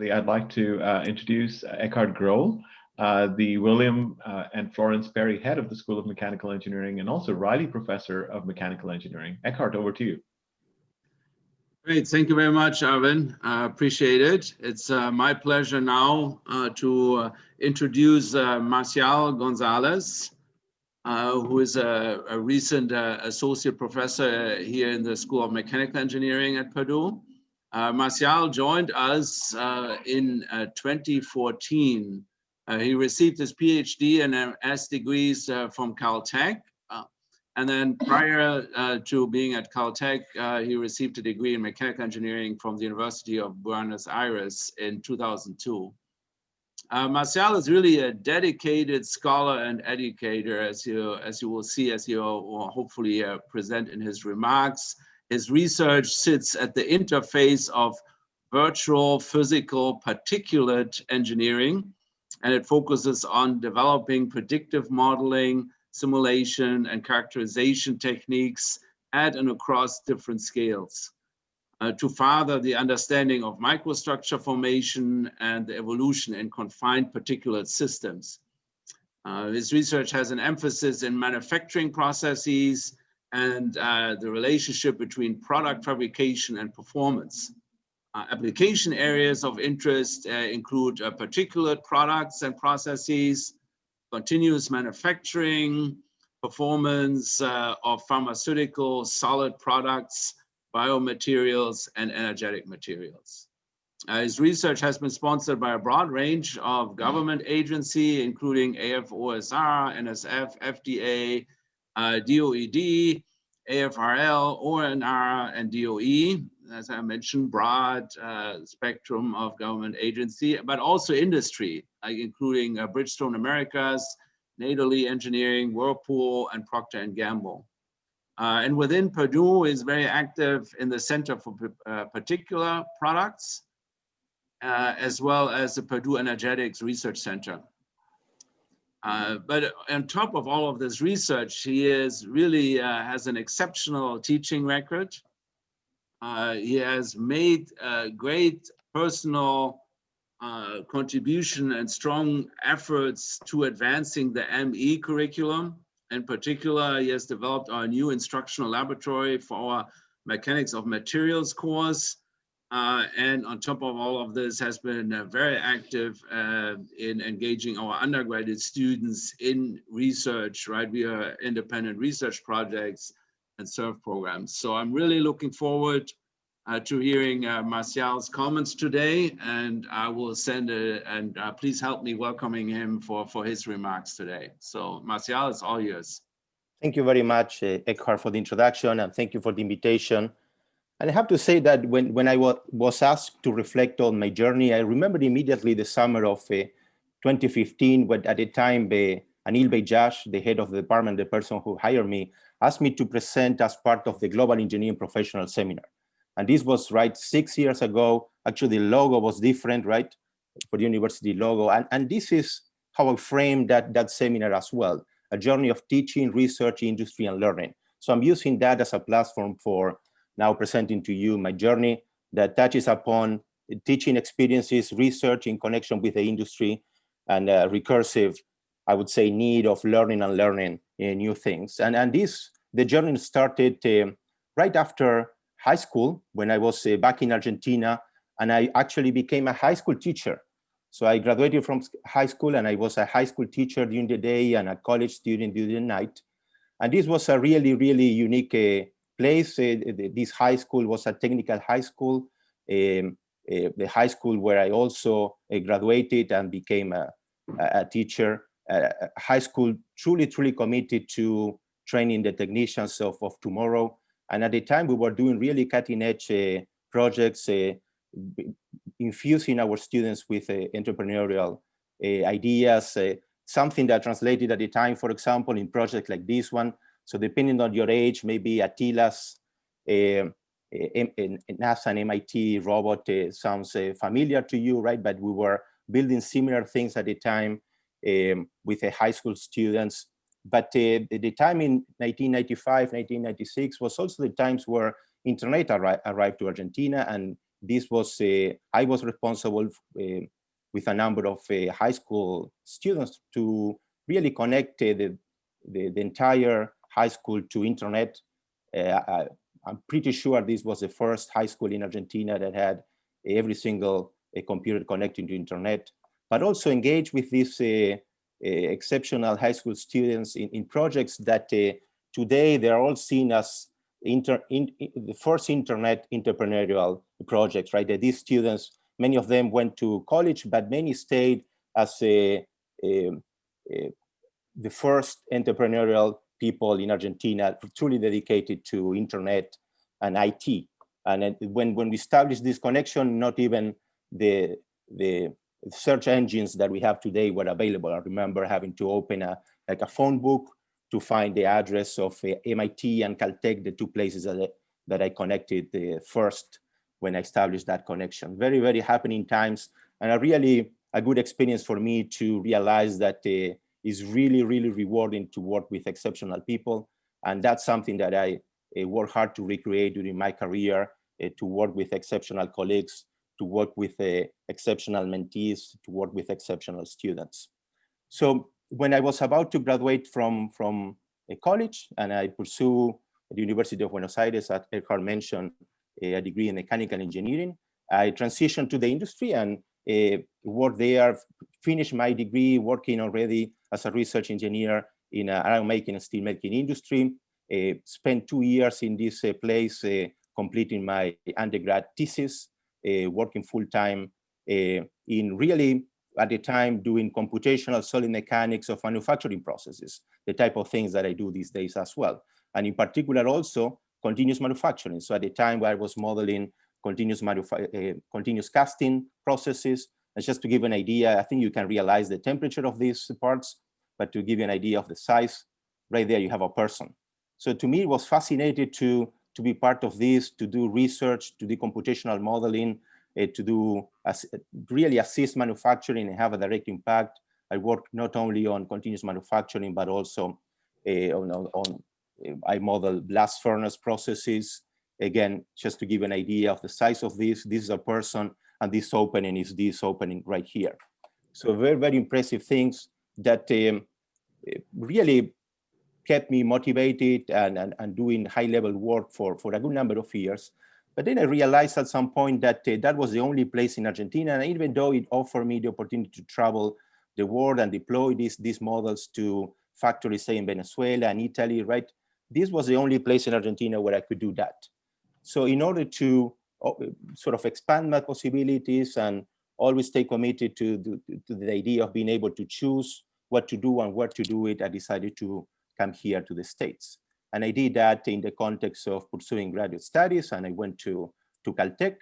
I'd like to uh, introduce Eckhard Groll, uh, the William uh, and Florence Perry Head of the School of Mechanical Engineering and also Reilly Professor of Mechanical Engineering. Eckhard, over to you. Great, thank you very much, Arvin. I appreciate it. It's uh, my pleasure now uh, to uh, introduce Marcial Gonzalez, who is a, a recent associate professor here in the School of Mechanical Engineering at Purdue. Uh, Marcial joined us uh, in uh, 2014. Uh, he received his PhD and MS degrees uh, from Caltech. Uh, and then prior to being at Caltech, he received a degree in mechanical engineering from the University of Buenos Aires in 2002. Uh, Marcial is really a dedicated scholar and educator, as you as you will see, as you will hopefully present in his remarks. His research sits at the interface of virtual, physical, particulate engineering, and it focuses on developing predictive modeling, simulation, and characterization techniques at and across different scales uh, to further the understanding of microstructure formation and the evolution in confined particulate systems. Uh, his research has an emphasis in manufacturing processes, and uh, the relationship between product fabrication and performance. Uh, application areas of interest uh, include uh, particulate products and processes, continuous manufacturing, performance uh, of pharmaceutical solid products, biomaterials, and energetic materials. Uh, his research has been sponsored by a broad range of government agency, including AFOSR, NSF, FDA, uh, DOED, AFRL, ONR, and DOE, as I mentioned, broad uh, spectrum of government agency, but also industry, like including uh, Bridgestone Americas, Natoli Engineering, Whirlpool, and Procter & Gamble. Uh, and within Purdue is very active in the Center for uh, Particulate Products, uh, as well as the Purdue Energetics Research Center. Uh, but on top of all of this research, he is really uh, has an exceptional teaching record. Uh, he has made great personal uh, contribution and strong efforts to advancing the ME curriculum. In particular, he has developed our new instructional laboratory for our mechanics of materials course, uh, and on top of all of this has been uh, very active uh, in engaging our undergraduate students in research, right? We are independent research projects and SURF programs. So I'm really looking forward uh, to hearing uh, Marcial's comments today and I will send a, and uh, please help me welcoming him for, for his remarks today. So Marcial, it's all yours. Thank you very much, Eckhard, for the introduction and thank you for the invitation. And I have to say that when, when I was asked to reflect on my journey, I remember immediately the summer of uh, 2015, when at the time uh, Anil Bajaj, the head of the department, the person who hired me, asked me to present as part of the Global Engineering Professional Seminar. And this was right six years ago. Actually, the logo was different, right? For the university logo. And, and this is how I framed that, that seminar as well, a journey of teaching, research, industry, and learning. So I'm using that as a platform for now presenting to you my journey that touches upon teaching experiences, research in connection with the industry, and recursive, I would say, need of learning and learning uh, new things. And, and this, the journey started uh, right after high school when I was uh, back in Argentina, and I actually became a high school teacher. So I graduated from high school and I was a high school teacher during the day and a college student during the night. And this was a really, really unique place. Uh, this high school was a technical high school, um, the high school where I also graduated and became a, a teacher. high school truly, truly committed to training the technicians of, of tomorrow. And at the time we were doing really cutting edge projects, infusing our students with entrepreneurial ideas, something that translated at the time, for example, in projects like this one, so depending on your age, maybe Attila's uh, NASA and MIT robot uh, sounds uh, familiar to you, right? But we were building similar things at the time um, with high school students. But uh, the time in 1995, 1996 was also the times where internet arri arrived to Argentina and this was, I was responsible with a number of high school students to really connect the, the, the, entire high school to internet. Uh, I, I'm pretty sure this was the first high school in Argentina that had every single uh, computer connecting to internet, but also engage with these uh, exceptional high school students in, in projects that today they're all seen as inter, in, in, the first internet entrepreneurial projects, right? That these students, many of them went to college, but many stayed as a, a, a, the first entrepreneurial people in Argentina truly dedicated to internet and IT. And when, when we established this connection, not even the, the search engines that we have today were available. I remember having to open a, like a phone book to find the address of uh, MIT and Caltech, the two places that I, that I connected uh, first when I established that connection. Very, very happening times and a really a good experience for me to realize that uh, is really, really rewarding to work with exceptional people. And that's something that I uh, work hard to recreate during my career, uh, to work with exceptional colleagues, to work with uh, exceptional mentees, to work with exceptional students. So when I was about to graduate from, from a college and I pursue the University of Buenos Aires, as Eckhard mentioned, a degree in mechanical engineering, I transitioned to the industry and uh, worked there, finished my degree working already as a research engineer in a iron making and steel making industry, uh, spent two years in this uh, place uh, completing my undergrad thesis, uh, working full-time uh, in really at the time doing computational solid mechanics of manufacturing processes, the type of things that I do these days as well. And in particular also continuous manufacturing. So at the time where I was modeling continuous, uh, continuous casting processes, just to give an idea, I think you can realize the temperature of these parts, but to give you an idea of the size, right there you have a person. So to me, it was fascinating to, to be part of this, to do research, to do computational modeling, uh, to do really assist manufacturing and have a direct impact. I work not only on continuous manufacturing, but also uh, on, on uh, I model blast furnace processes. Again, just to give an idea of the size of this, this is a person and this opening is this opening right here. So very, very impressive things that um, really kept me motivated and, and, and doing high level work for, for a good number of years. But then I realized at some point that uh, that was the only place in Argentina. And even though it offered me the opportunity to travel the world and deploy these, these models to factories, say in Venezuela and Italy, right? This was the only place in Argentina where I could do that. So in order to sort of expand my possibilities and always stay committed to, to, to the idea of being able to choose what to do and where to do it, I decided to come here to the States. And I did that in the context of pursuing graduate studies. And I went to, to Caltech,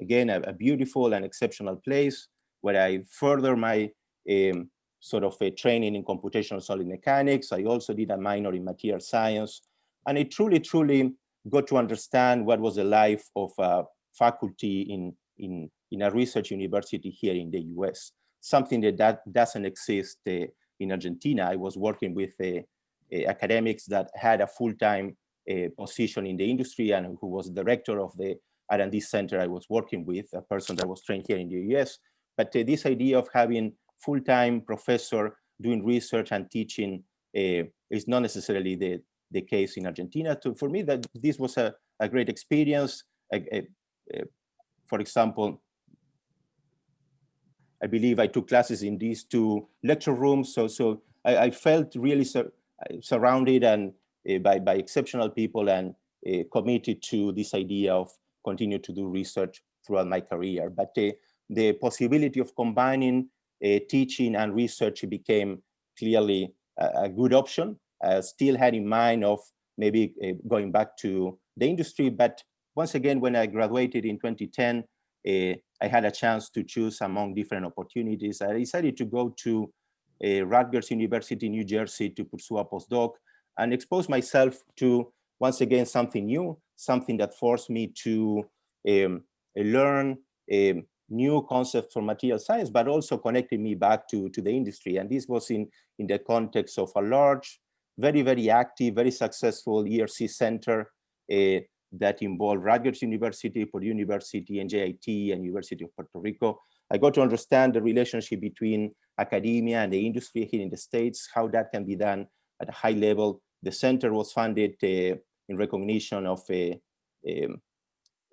again, a, a, beautiful and exceptional place where I further my um, sort of a training in computational solid mechanics. I also did a minor in material science. And I truly, truly got to understand what was the life of a faculty in, in, in a research university here in the US, something that, that doesn't exist uh, in Argentina. I was working with a, uh, academics that had a full-time uh, position in the industry and who was director of the R&D center I was working with, a person that was trained here in the US. But uh, this idea of having full-time professor doing research and teaching is not necessarily the, the case in Argentina. So for me, that this was a, a great experience. for example, I believe I took classes in these two lecture rooms. So, so I, I felt really surrounded and uh, by, by exceptional people and uh, committed to this idea of continue to do research throughout my career. But uh, the possibility of combining teaching and research became clearly a, a good option. I still had in mind of maybe going back to the industry, but once again, when I graduated in 2010, uh, I had a chance to choose among different opportunities. I decided to go to uh, Rutgers University, New Jersey to pursue a postdoc and expose myself to, once again, something new, something that forced me to um, learn um, new concepts for material science, but also connected me back to, to the industry. And this was in, in the context of a large, very, very active, very successful ERC center uh, that involved Rutgers University, Purdue University, NJIT, and University of Puerto Rico. I got to understand the relationship between academia and the industry here in the States, how that can be done at a high level. The center was funded uh, in recognition of a, a,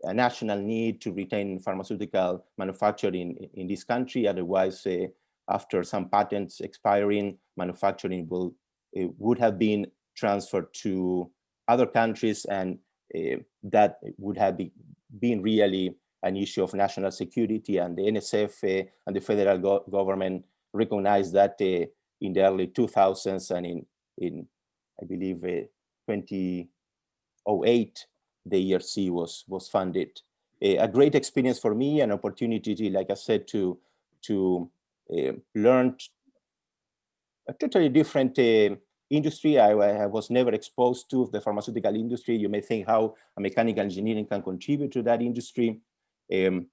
a, national need to retain pharmaceutical manufacturing in, in this country. Otherwise, uh, after some patents expiring, manufacturing will would have been transferred to other countries and uh, that would have be, been really an issue of national security and the NSF uh, and the federal go government recognized that uh, in the early 2000s and in, in I believe, 2008, the ERC was, was funded. a great experience for me, an opportunity, like I said, to, to learn a totally different uh, industry I, I, was never exposed to the pharmaceutical industry. You may think how mechanical engineering can contribute to that industry. Um,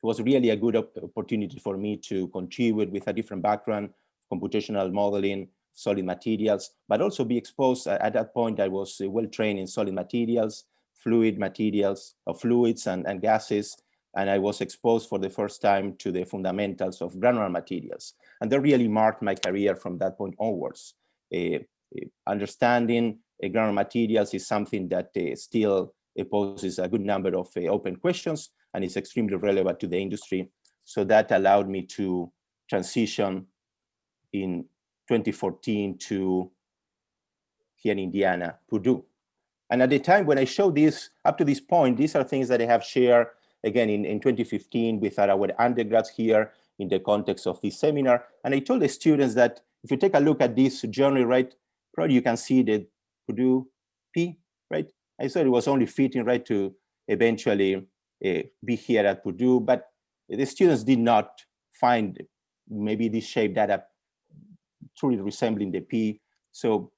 it was really a good opportunity for me to contribute with a different background, computational modeling, solid materials, but also be exposed at that point. I was well trained in solid materials, fluid materials, or fluids and, and gases, and I was exposed for the first time to the fundamentals of granular materials. And that really marked my career from that point onwards. Uh, understanding uh, granular materials is something that uh, still poses a good number of open questions and is extremely relevant to the industry. So that allowed me to transition in 2014 to here in Indiana, Purdue. And at the time when I showed this, up to this point, these are things that I have shared again in, in 2015 with our undergrads here in the context of this seminar. And I told the students that if you take a look at this journey, right, probably you can see the Purdue P, right? I thought it was only fitting, right, to eventually uh, be here at Purdue, but the students did not find maybe this shape that are truly resembling the P. So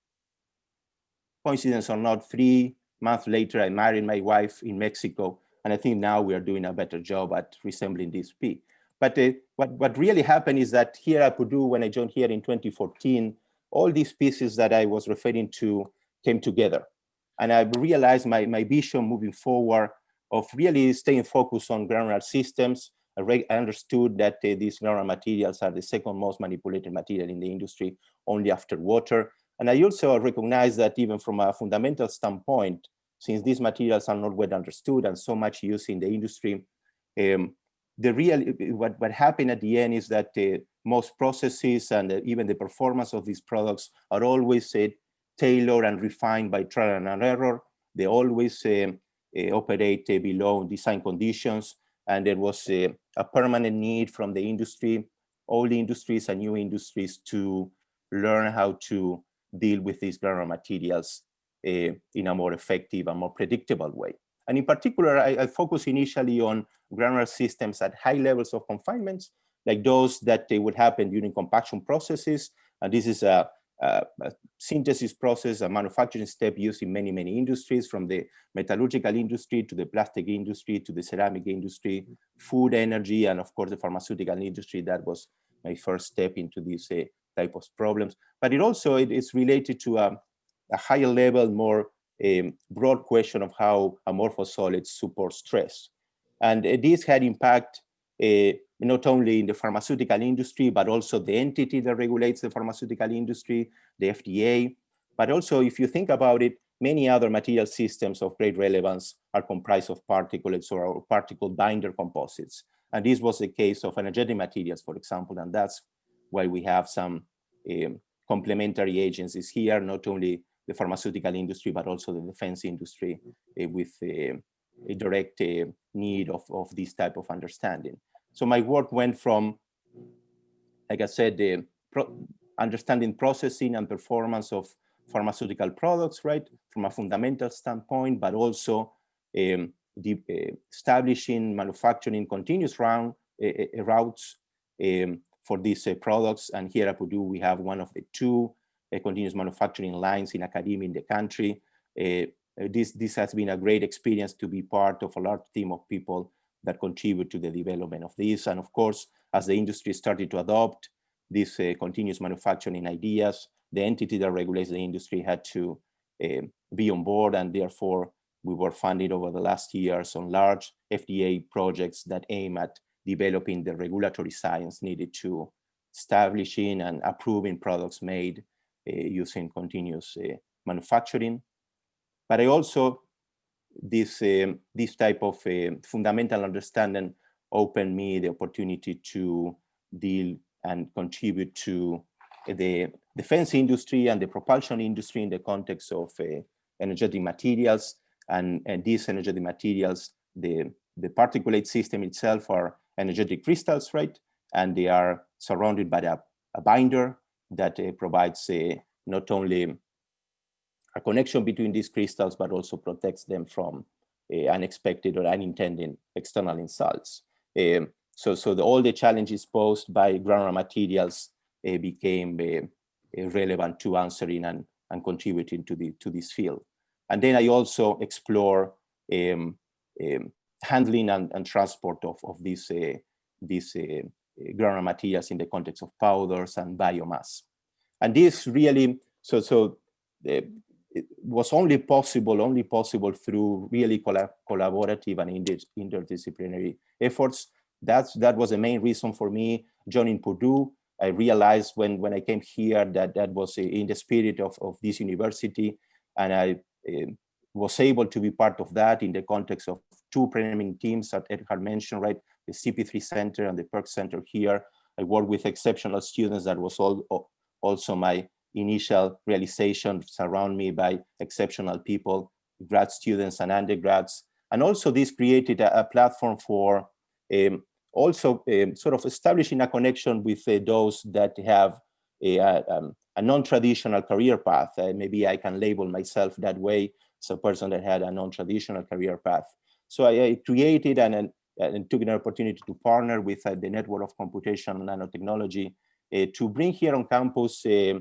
coincidence or not, three months later, I married my wife in Mexico. And I think now we are doing a better job at resembling this P. But uh, what, what really happened is that here at Purdue, when I joined here in 2014, all these pieces that I was referring to came together. And I realized my, my vision moving forward of really staying focused on granular systems. I, I understood that uh, these granular materials are the second most manipulated material in the industry, only after water. And I also recognize that even from a fundamental standpoint, since these materials are not well understood and so much used in the industry, um, the real what what happened at the end is that uh, most processes and uh, even the performance of these products are always uh, tailored and refined by trial and error. They always um, uh, operate uh, below design conditions, and there was uh, a permanent need from the industry, the industries and new industries, to learn how to deal with these granular materials in a more effective and more predictable way. And in particular, I, I focus initially on granular systems at high levels of confinements, like those that they would happen during compaction processes. And this is a, a, a, synthesis process, a manufacturing step used in many, many industries, from the metallurgical industry to the plastic industry to the ceramic industry, food, energy, and of course the pharmaceutical industry. That was my first step into these uh, type of problems. But it also it is related to a, a higher level, more a broad question of how amorphous solids support stress. And uh, this had impact uh, not only in the pharmaceutical industry, but also the entity that regulates the pharmaceutical industry, the FDA. But also, if you think about it, many other material systems of great relevance are comprised of particulates or particle binder composites. And this was the case of energetic materials, for example, and that's why we have some um, complementary agencies here, not only the pharmaceutical industry, but also the defense industry uh, with uh, a direct uh, need of, of this type of understanding. So my work went from, like I said, the pro understanding processing and performance of pharmaceutical products, right, from a fundamental standpoint, but also um, the, uh, establishing manufacturing continuous round, uh, routes um, for these products. And here at Purdue, we have one of the two continuous manufacturing lines in academia in the country. Uh, this, this has been a great experience to be part of a large team of people that contribute to the development of this. And of course, as the industry started to adopt these uh, continuous manufacturing ideas, the entity that regulates the industry had to uh, be on board and therefore we were funded over the last years on large FDA projects that aim at developing the regulatory science needed to establishing and approving products made uh, using continuous uh, manufacturing. But I also, this, um, this type of uh, fundamental understanding opened me the opportunity to deal and contribute to the defense industry and the propulsion industry in the context of uh, energetic materials and, and these energetic materials, the, the particulate system itself are energetic crystals, right? And they are surrounded by a, a binder that uh, provides uh, not only a connection between these crystals, but also protects them from uh, unexpected or unintended external insults. Um, so so the, all the challenges posed by granular materials uh, became uh, relevant to answering and, and contributing to, the, to this field. And then I also explore um, um, handling and, and, transport of, of these, uh, these granular materials in the context of powders and biomass. And this really, so, so uh, it was only possible, only possible through really collab collaborative and inter interdisciplinary efforts. That's, that was the main reason for me joining Purdue. I realized when, when I came here that that was in the spirit of, of this university. And I uh, was able to be part of that in the context of two programming teams that Eckhard mentioned, right? The CP3 Center and the PERC Center here. I work with exceptional students. That was all, also my initial realization surround me by exceptional people, grad students and undergrads. And also this created a, a platform for um, also um, sort of establishing a connection with uh, those that have a, a, um, a non-traditional career path. Uh, maybe I can label myself that way as a person that had a non-traditional career path. So I, I created and, and, took an opportunity to partner with uh, the Network of Computation and Nanotechnology uh, to bring here on campus uh,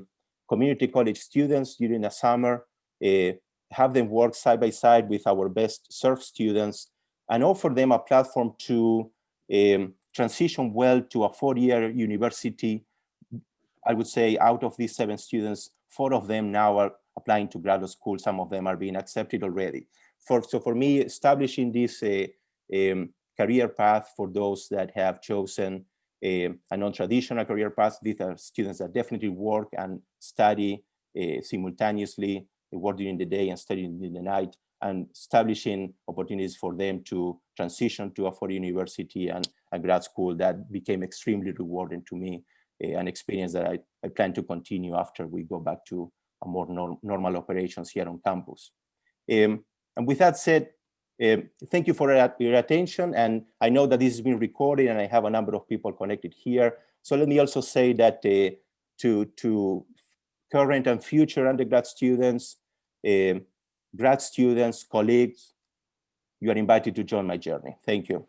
community college students during the summer, uh, have them work side by side with our best SURF students and offer them a platform to um, transition well to a four-year university I would say out of these seven students, four of them now are applying to graduate school. Some of them are being accepted already. For, so for me, establishing this uh, um, career path for those that have chosen a, um, a non-traditional career path, these are students that definitely work and study uh, simultaneously, work during the day and study in the night, and establishing opportunities for them to transition to a foreign university and a grad school that became extremely rewarding to me an experience that I, I plan to continue after we go back to a more norm, normal operations here on campus. Um, and with that said, thank you for your attention. And I know that this is being recorded and I have a number of people connected here. So let me also say that uh, to, to current and future undergrad students, um, grad students, colleagues, you are invited to join my journey. Thank you.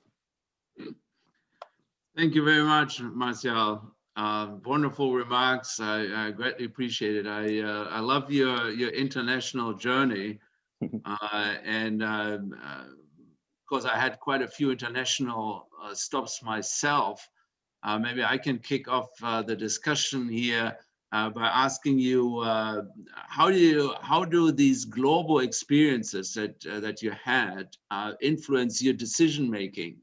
Thank you very much, Marcial. Uh, wonderful remarks. I, I, greatly appreciate it. I uh, I love your your international journey, uh, and because uh, uh, I had quite a few international uh, stops myself, maybe I can kick off the discussion here by asking you how do you how do these global experiences that that you had influence your decision making?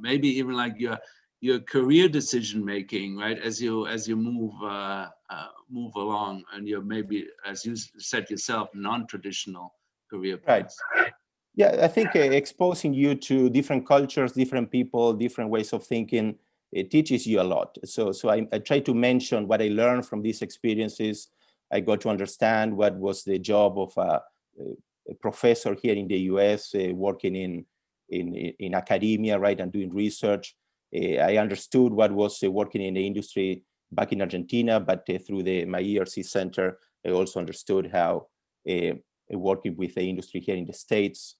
maybe even like your your career decision making, right? As you as you move uh, uh, move along, and you're maybe, as you said yourself, non-traditional career paths. Right. Yeah, I think uh, exposing you to different cultures, different people, different ways of thinking, it teaches you a lot. So, so I, I try to mention what I learned from these experiences. I got to understand what was the job of a, a professor here in the U.S. Uh, working in in in academia, right, and doing research uh, I understood what was uh, working in the industry back in Argentina, but uh, through the my ERC center, I also understood how working with the industry here in the States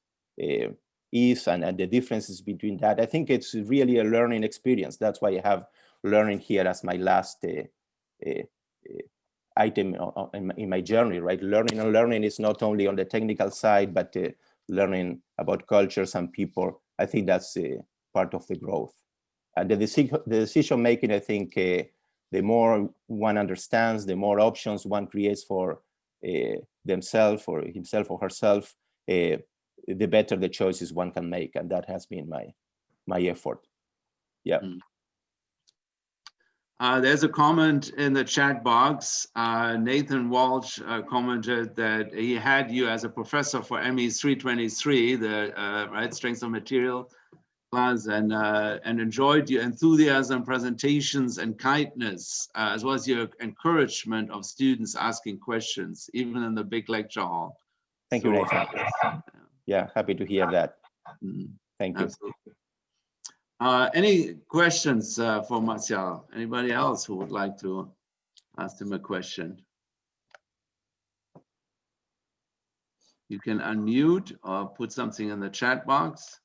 is and, and the differences between that. I think it's really a learning experience. That's why I have learning here as my last uh, uh, item in my journey, right? Learning and learning is not only on the technical side, but uh, learning about cultures and people. I think that's part of the growth. And the, decision, the decision making, I think, uh, the more one understands, the more options one creates for uh, themselves or himself or herself, the better the choices one can make. And that has been my, my effort. Yeah. Uh, there's a comment in the chat box. Uh, Nathan Walsh uh, commented that he had you as a professor for ME 323, the uh, right strengths of material and uh, and enjoyed your enthusiasm, presentations, and kindness, uh, as well as your encouragement of students asking questions, even in the big lecture hall. Thank you, So, Nathan. Yeah, happy to hear that. mm, Thank you. Uh, any questions uh, for Marcial? Anybody else who would like to ask him a question? You can unmute or put something in the chat box.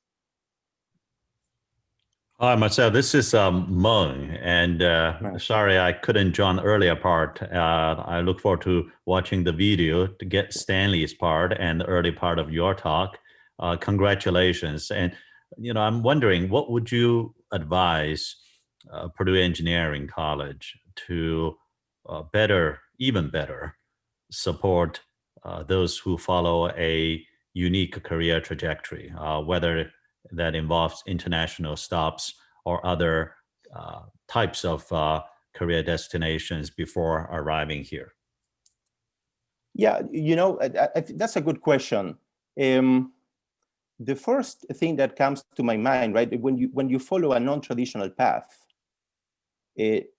Hi, Marcel. This is um, Mung, and uh, sorry I couldn't join the earlier part. Uh, I look forward to watching the video to get Stanley's part and the early part of your talk. Uh, congratulations. And, you know, I'm wondering, what would you advise uh, Purdue Engineering College to uh, better, even better, support uh, those who follow a unique career trajectory, uh, whether that involves international stops or other uh, types of uh, career destinations before arriving here? Yeah, you know, I, I, that's a good question. Um, the first thing that comes to my mind, right, when you when you follow a non-traditional path, it,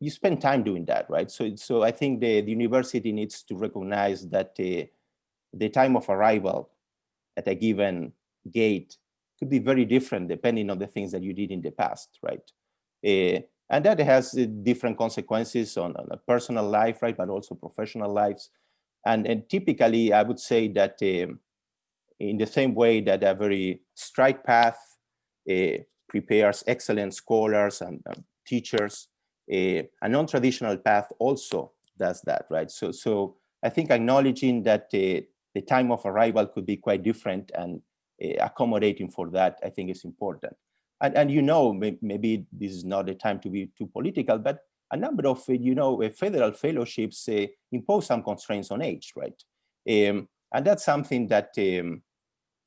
you spend time doing that, right? So, so I think the, the university needs to recognize that uh, the time of arrival at a given gate could be very different depending on the things that you did in the past, right? Uh, and that has uh, different consequences on, on a personal life, right, but also professional lives. And, and typically, I would say that um, in the same way that a very straight path uh, prepares excellent scholars and um, teachers, a non-traditional path also does that, right? So, so I think acknowledging that the time of arrival could be quite different and uh, accommodating for that, I think is important. And, and you know, may, maybe this is not the time to be too political, but a number of, uh, you know, uh, federal fellowships uh, impose some constraints on age, right? Um, and that's something that um,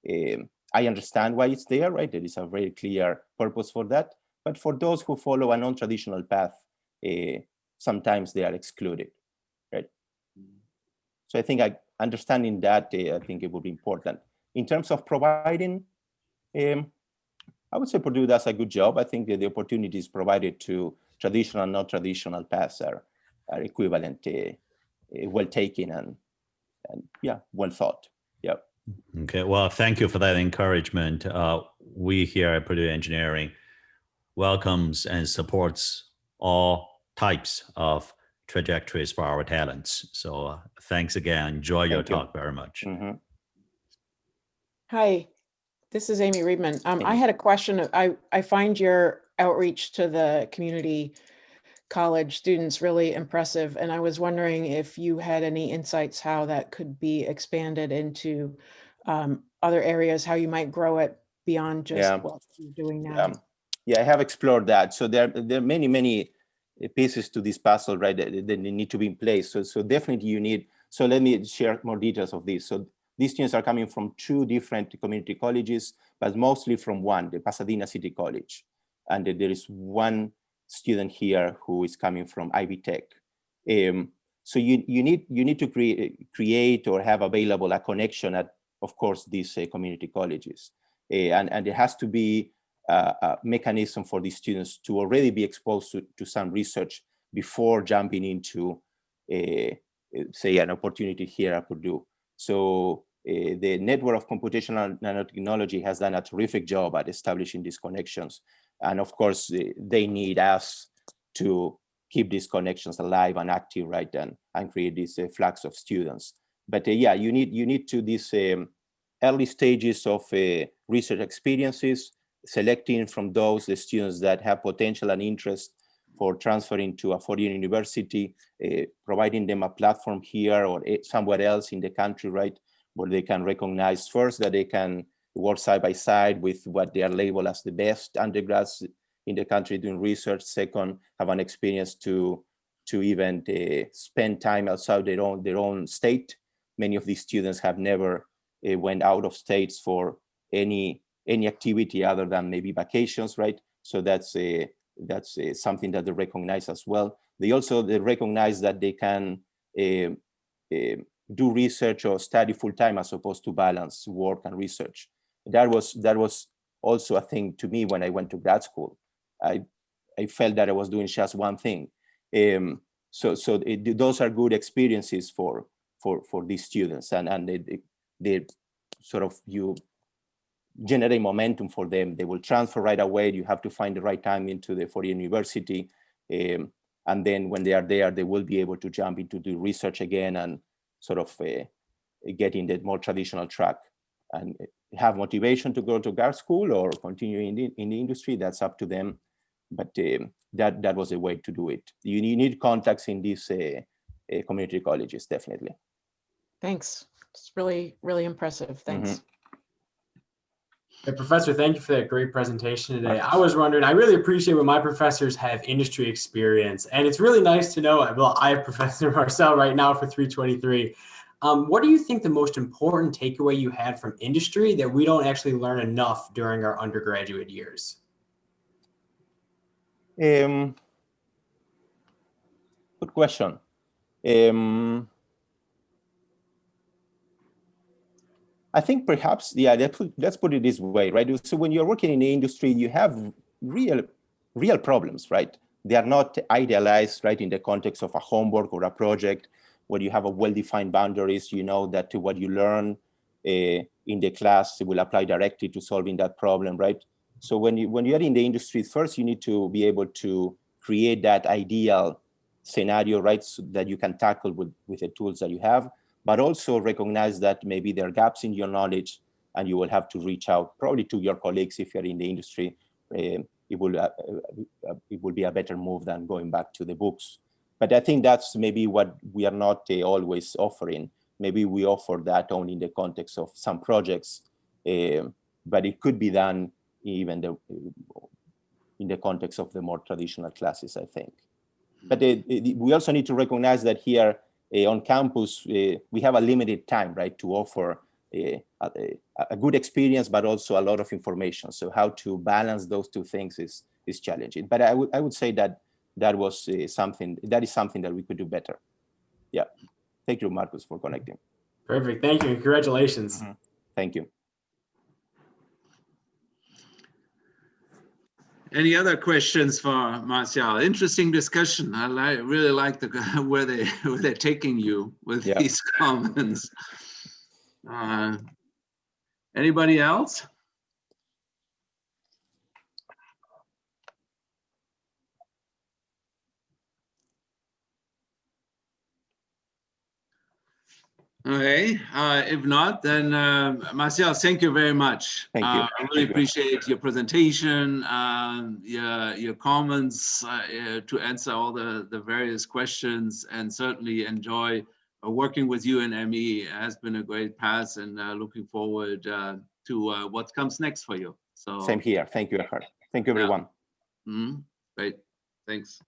um, I understand why it's there, right? There is a very clear purpose for that. But for those who follow a non-traditional path, uh, sometimes they are excluded, right? So I think I, understanding that, uh, I think it would be important. In terms of providing, um, I would say Purdue does a good job. I think that the opportunities provided to traditional and non-traditional paths are, are equivalent, uh, uh, well taken and, and yeah, well thought. Yeah. Okay, well, thank you for that encouragement. Uh, we here at Purdue Engineering welcomes and supports all types of trajectories for our talents. So uh, thanks again. Enjoy your you. talk very much. Mhm. Hi, this is Amy Reibman. Um, I had a question. I, I find your outreach to the community college students really impressive. And I was wondering if you had any insights how that could be expanded into um, other areas, how you might grow it beyond just Yeah. what you're doing Yeah. now. Yeah, I have explored that. So there, there are many, many pieces to this puzzle, right, that, that need to be in place. So, so definitely you need, so let me share more details of this. So these students are coming from two different community colleges, but mostly from one, the Pasadena City College. And there is one student here who is coming from Ivy Tech. Um, so you, you need you need to create create or have available a connection at, of course, these uh, community colleges. Uh, and, and there has to be uh, a mechanism for these students to already be exposed to, to some research before jumping into, uh, say, an opportunity here at Purdue. So uh, the network of computational nanotechnology has done a terrific job at establishing these connections. And of course, uh, they need us to keep these connections alive and active, right, and, and create this uh, flux of students. But uh, yeah, you need you need to these um, early stages of research experiences, selecting from those the students that have potential and interest for transferring to a foreign university, uh, providing them a platform here or eh, somewhere else in the country, right, where they can recognize first that they can work side by side with what they are labeled as the best undergrads in the country doing research. Second, have an experience to to even uh, spend time outside their own their own state. Many of these students have never uh, went out of states for any any activity other than maybe vacations, right? So that's a that's uh, something that they recognize as well. They also they recognize that they can uh, uh, do research or study full time as opposed to balance work and research. That was that was also a thing to me when I went to grad school. I I felt that I was doing just one thing. Um, so so it, those are good experiences for for for these students and and they, they, they sort of you generate momentum for them. They will transfer right away. You have to find the right time into the foreign university. Um, and then when they are there, they will be able to jump into the research again and sort of uh, get in the more traditional track and have motivation to go to grad school or continue in the, in the industry. That's up to them. But um, that, that was a way to do it. You, you need contacts in these uh, uh, community colleges, definitely. Thanks. It's really, really impressive. Thanks. Hey, Professor, thank you for that great presentation today. I was wondering, I really appreciate when my professors have industry experience, and it's really nice to know, well, I have Professor Marcel right now for 323. Um, what do you think the most important takeaway you had from industry that we don't actually learn enough during our undergraduate years? Um, good question. Um, I think perhaps, yeah, let's put, it this way, right? So when you're working in the industry, you have real, real problems, right? They are not idealized, right, in the context of a homework or a project where you have a well-defined boundaries, you know that what you learn uh, in the class will apply directly to solving that problem, right? So when you when you're in the industry, first you need to be able to create that ideal scenario, right, so that you can tackle with, with the tools that you have but also recognize that maybe there are gaps in your knowledge and you will have to reach out probably to your colleagues if you're in the industry. Uh, it will uh, uh, it will be a better move than going back to the books. But I think that's maybe what we are not uh, always offering. Maybe we offer that only in the context of some projects, um, but it could be done even the, in the context of the more traditional classes, I think. But uh, we also need to recognize that here uh, on campus, uh, we have a limited time, right, to offer a, a, a, good experience, but also a lot of information. So how to balance those two things is is challenging. But I would I would say that that was uh, something that is something that we could do better. Yeah. Thank you, Marcus, for connecting. Perfect. Thank you. Congratulations. Mm -hmm. Thank you. Any other questions for Marcial? Interesting discussion. I li really like the where they where they're taking you with yeah. these comments. Uh, anybody else? Okay, uh, if not, then uh, Marcel, thank you very much. Thank you. Uh, I really thank appreciate you. your presentation, um, your, your comments uh, uh, to answer all the, the various questions and certainly enjoy uh, working with you and ME. It has been a great pass and looking forward to what comes next for you. So Same here. Thank you, Eckhard. Thank you, everyone. Yeah. Mm -hmm. Great. Thanks.